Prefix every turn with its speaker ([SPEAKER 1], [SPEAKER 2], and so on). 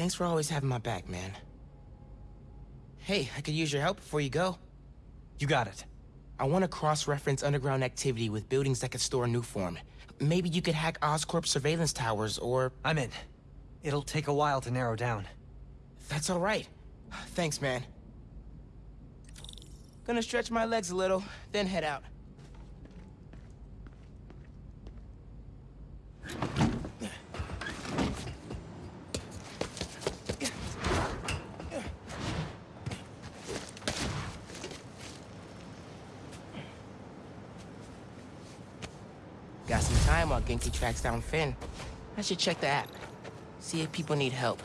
[SPEAKER 1] Thanks for always having my back, man. Hey, I could use your help before you go.
[SPEAKER 2] You got it.
[SPEAKER 1] I want to cross-reference underground activity with buildings that could store a Nuform. Maybe you could hack Oscorp surveillance towers, or...
[SPEAKER 2] I'm in. It'll take a while to narrow down.
[SPEAKER 1] That's all right. Thanks, man. Gonna stretch my legs a little, then head out. Got some time while Ganke tracks down Phin. I should check the app. See if people need help.